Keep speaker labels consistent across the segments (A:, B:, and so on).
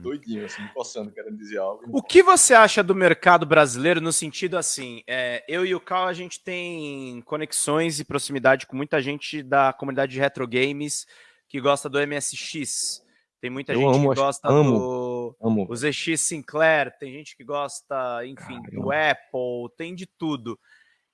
A: doidinho, assim, coçando, querendo dizer algo.
B: O que você acha do mercado brasileiro no sentido assim? É, eu e o Cal, a gente tem conexões e proximidade com muita gente da comunidade de retro games que gosta do MSX. Tem muita eu gente amo, que gosta amo, do amo. o ZX Sinclair, tem gente que gosta, enfim, Caramba. do Apple, tem de tudo.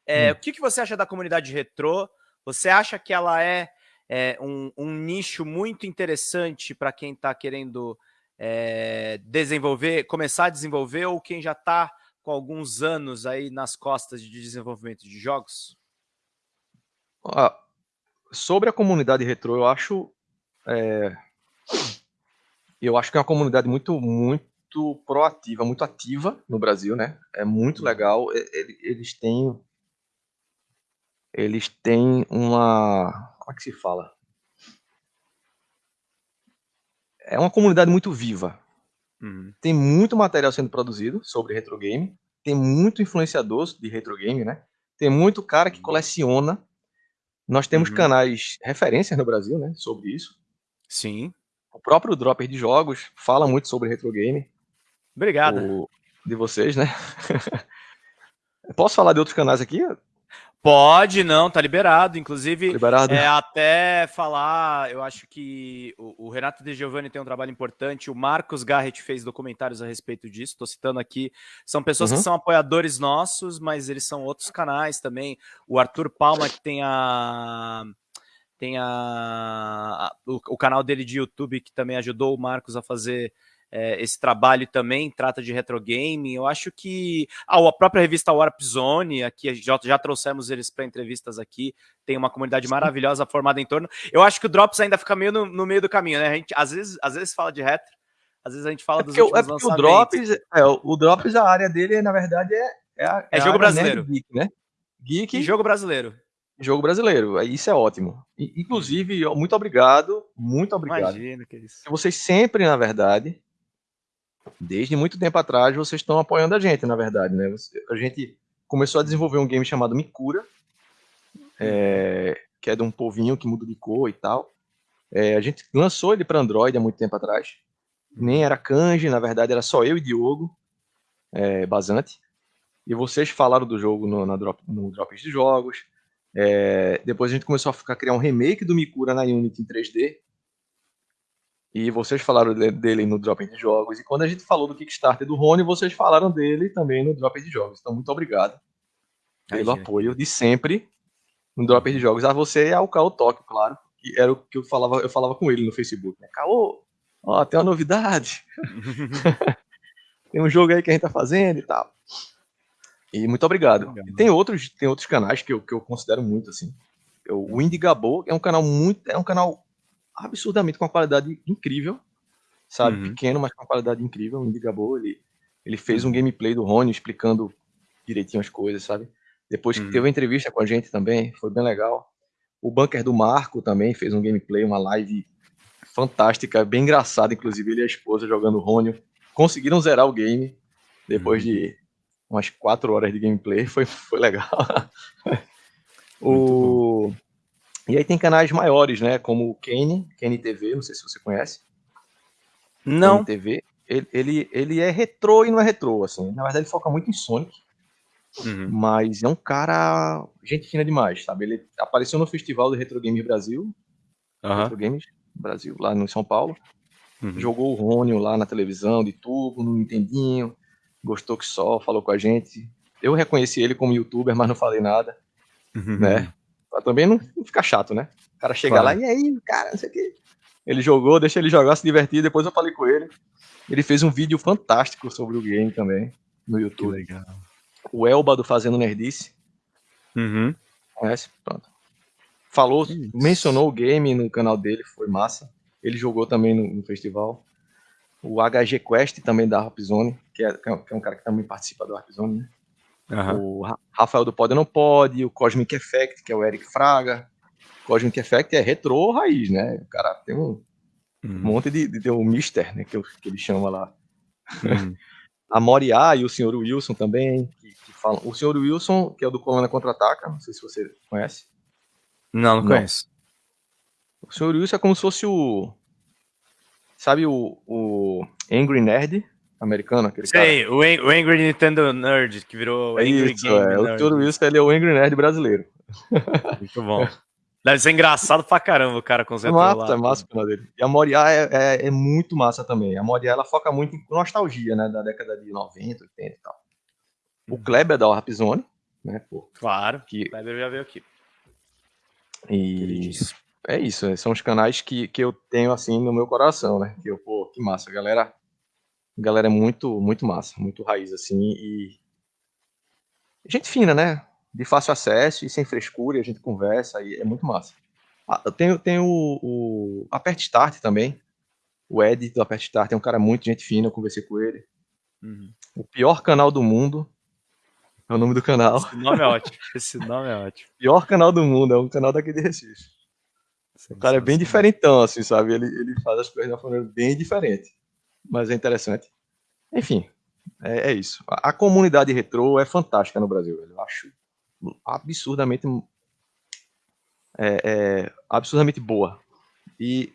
B: É, hum. O que, que você acha da comunidade retrô? Você acha que ela é, é um, um, nicho muito interessante para quem está querendo é, desenvolver, começar a desenvolver, ou quem já está com alguns anos aí nas costas de desenvolvimento de jogos?
A: Ah, sobre a comunidade retrô, eu acho é, eu acho que é uma comunidade muito, muito proativa, muito ativa no Brasil, né? É muito uhum. legal. Eles têm. Eles têm uma. Como é que se fala? É uma comunidade muito viva. Uhum. Tem muito material sendo produzido sobre retro game. Tem muito influenciador de retro game, né? Tem muito cara que uhum. coleciona. Nós temos uhum. canais referências no Brasil, né? Sobre isso.
B: Sim.
A: O próprio Dropper de Jogos fala muito sobre retro game.
B: Obrigado.
A: O, de vocês, né? Posso falar de outros canais aqui?
B: Pode, não, tá liberado. Inclusive,
A: liberado.
B: É, até falar, eu acho que o, o, Renato De Giovanni tem um trabalho importante. O Marcos Garrett fez documentários a respeito disso. Estou citando aqui. São pessoas uhum. que são apoiadores nossos, mas eles são outros canais também. O Arthur Palma, que tem a tem a, a o, o, canal dele de YouTube que também ajudou o Marcos a fazer é, esse trabalho também, trata de retro game. Eu acho que ah, a própria revista Warp Zone, aqui já, já trouxemos eles para entrevistas aqui, tem uma comunidade maravilhosa formada em torno. Eu acho que o Drops ainda fica meio no, no meio do caminho, né? A gente às vezes, às vezes fala de retro, às vezes a gente fala é dos
A: últimos é porque O Drops, é, o Drops, a área dele, na verdade, é, é, a,
B: é, é jogo brasileiro.
A: Geek, né?
B: Geek. E jogo brasileiro
A: jogo brasileiro. Isso é ótimo. Inclusive, muito obrigado, muito obrigado.
B: Imagina que isso.
A: Vocês sempre, na verdade, desde muito tempo atrás, vocês estão apoiando a gente, na verdade, né? A gente começou a desenvolver um game chamado Mikura, é, que é de um povinho que muda de cor e tal. É, a gente lançou ele para Android há muito tempo atrás. Nem era kanji, na verdade era só eu e Diogo é, Basante. E vocês falaram do jogo no, na drop, no Drops de Jogos. É, depois a gente começou a ficar, criar um remake do Mikura na Unity em 3D. E vocês falaram dele no Drop de Jogos. E quando a gente falou do Kickstarter do Rony, vocês falaram dele também no Drop de Jogos. Então, muito obrigado pelo apoio de sempre no Drop de Jogos. A você e ao Caô Tóquio, claro. Que era o que eu falava, eu falava com ele no Facebook. Né? Caô, ó, tem uma novidade. tem um jogo aí que a gente tá fazendo e tal. E muito obrigado. E tem outros, tem outros canais que eu, que eu considero muito assim. O Indigabo é um canal muito, é um canal absurdamente com uma qualidade incrível, sabe? Uhum. Pequeno, mas com uma qualidade incrível. O Indigabo, ele, ele fez um gameplay do Rony explicando direitinho as coisas, sabe? Depois que uhum. teve uma entrevista com a gente também, foi bem legal. O Bunker do Marco também fez um gameplay, uma live fantástica, bem engraçada, inclusive ele e a esposa jogando Rony. Conseguiram zerar o game depois uhum. de umas quatro horas de gameplay, foi, foi legal. o... E aí tem canais maiores, né? Como o Kane, Kane TV, não sei se você conhece.
B: Não.
A: Kane TV. Ele, ele, ele é retrô e não é retrô, assim. Na verdade, ele foca muito em Sonic. Uhum. Mas é um cara. Gente fina demais, sabe? Ele apareceu no Festival do Retro Games Brasil. Uhum. Retro Games Brasil, lá no São Paulo. Uhum. Jogou o Rônio lá na televisão, de tubo, no Nintendinho gostou que só, falou com a gente. Eu reconheci ele como youtuber, mas não falei nada, uhum. né? Pra também não, não ficar chato, né? O cara chega claro. lá, e aí, cara, não sei o que. Ele jogou, deixa ele jogar, se divertir, depois eu falei com ele. Ele fez um vídeo fantástico sobre o game também, no YouTube. Que legal. O Elba do Fazendo Nerdice.
B: Uhum.
A: Conhece? Pronto. Falou, Isso. mencionou o game no canal dele, foi massa. Ele jogou também no, no festival o HG Quest também da Rapzone, que é, que é um cara que também participa do Rapzone, né? Uhum. O Rafael do Pode Não Pode, o Cosmic Effect, que é o Eric Fraga. Cosmic Effect é retrô raiz, né? O cara tem um, uhum. monte de, de, de um Mister, né? Que, que ele chama lá. Uhum. a Moriá e o Sr. Wilson também, que, que, falam. O Sr. Wilson, que é o do Colônia Contra-Ataca, não sei se você conhece.
B: Não, não, não. conheço.
A: O Sr. Wilson é como se fosse o Sabe o, o Angry Nerd americano? Aquele
B: Sei, cara? O, o Angry Nintendo Nerd, que virou
A: é
B: Angry
A: isso, Game é. Nerd. Tudo isso, ele é o Angry Nerd brasileiro.
B: Muito bom. Deve ser engraçado pra caramba o cara com
A: é massa, é massa o canal dele. E a Moriá é, é, é, muito massa também. A Moriá, ela foca muito em nostalgia, né? Da década de 90, 80 e tal. O uhum. Kleber da Warp Zone, né? Pô,
B: claro, que... o Kleber já veio aqui.
A: E é isso, né, são os canais que, que eu tenho assim no meu coração, né? Que eu, pô, que massa, galera. Galera é muito, muito massa, muito raiz, assim, e. Gente fina, né? De fácil acesso e sem frescura, e a gente conversa, e é muito massa. Ah, eu tenho, tenho o, o Apert Start também. O Ed do Apert Start é um cara muito gente fina, eu conversei com ele. Uhum. O pior canal do mundo é o nome do canal.
B: Esse nome é ótimo. Esse nome é ótimo.
A: Pior canal do mundo, é um canal daqui de Recife. O cara é bem diferentão, assim, sabe? Ele, ele faz as coisas de uma maneira bem diferente. Mas é interessante. Enfim, é, é isso. A, a, comunidade retrô é fantástica no Brasil, velho. Eu acho absurdamente. É, é, absurdamente boa. E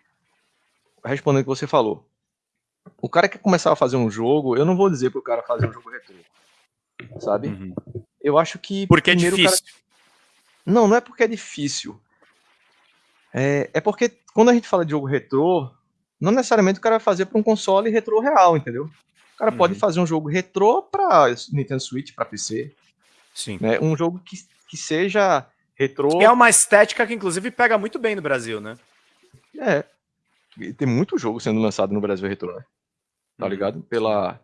A: respondendo o que você falou. O cara que começar a fazer um jogo, eu não vou dizer para o cara fazer um jogo retrô sabe? Uhum. Eu acho que.
B: Porque é difícil. Cara...
A: Não, não é porque é difícil. É, é porque quando a gente fala de jogo retrô, não necessariamente o cara vai fazer para um console retrô real, entendeu? O cara uhum. pode fazer um jogo retrô para Nintendo Switch, para PC.
B: Sim.
A: Né? Um jogo que, que seja retrô.
B: É uma estética que, inclusive, pega muito bem no Brasil, né?
A: É. Tem muito jogo sendo lançado no Brasil retrô, né? Tá uhum. ligado? Pela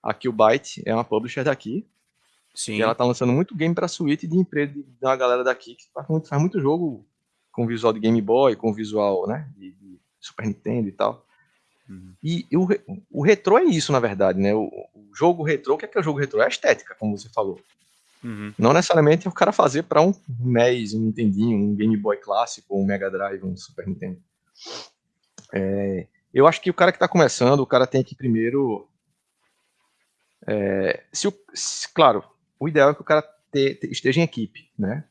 A: a Killbyte é uma publisher daqui. Sim. E ela tá lançando muito game para suíte de empresa da galera daqui que faz muito, faz muito jogo com visual de Game Boy, com visual, né, de, de Super Nintendo e tal. Uhum. E, e, o, o retrô é isso, na verdade, né? O, o, jogo retrô, o que é, que é o jogo retrô? É a estética, como você falou. Uhum. Não necessariamente é o cara fazer para um NES, um Nintendinho, um Game Boy clássico, um Mega Drive, um Super Nintendo. É, eu acho que o cara que está começando, o cara tem que primeiro é, se o, se, claro, o ideal é que o cara te, te, esteja em equipe, né?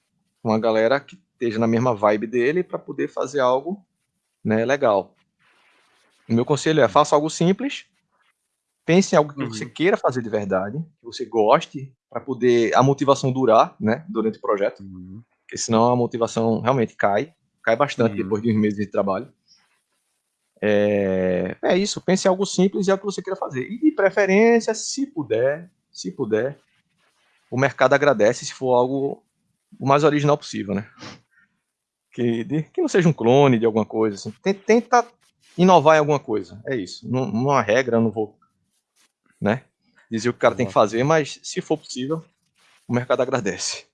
A: Uma galera que esteja na mesma vibe dele para poder fazer algo né, legal. O meu conselho é faça algo simples, pense em algo que uhum. você queira fazer de verdade, que você goste, para poder a motivação durar né, durante o projeto, uhum. porque senão a motivação realmente cai, cai bastante uhum. depois de uns meses de trabalho. É, é isso, pense em algo simples e é o que você queira fazer. E de preferência, se puder, se puder, o mercado agradece se for algo o mais original possível, né? Que, de, que não seja um clone de alguma coisa. Assim. Tenta inovar em alguma coisa. É isso. Não, não há regra, não vou né, dizer o que o cara tem que fazer, mas se for possível, o mercado agradece.